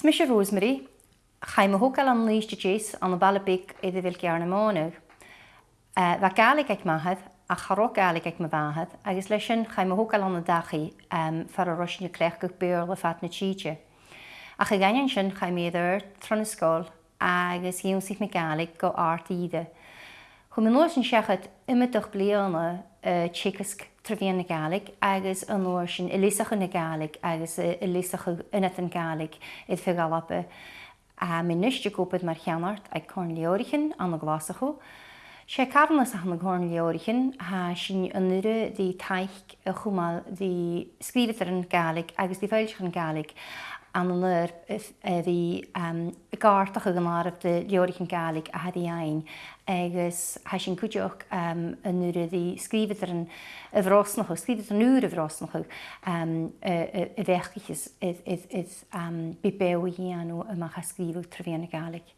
Smisha Rosemary, chaim a hocal an lís de jés an a balabig idir vil gearna mónig. Fa galig ag mahad a charó galig ag mabahad, agus leis sin chaim a hocal an dachi um, a rosin a clech gach beir le fat na títe. A cha ganyan sin chaim idir tron ysgol agus hiwn sich me galig go art ide. nóir sin seachad imimeach blianana chicas trhíon na gaig agus een nóir sin ilísacha na gaig agus ilísacha inatan gaig i mijn nichtje A mí maar gopaid mar cheanart ag corn leorichin an na glasachú, sé carnas a na gcóin leorichin há sin an nure dí eh, a chumáil dí scríidir an gaig agus dí féilichan gaig an lur the um gartach a ganar of the yn Galig a had ein agus hasin cwdioch um yn yr ydi sgrifydd yn y frosnach sgrifydd yn yr y frosnach um y fechgis is is is um bibewi anu yma ha sgrifydd trefian y Galig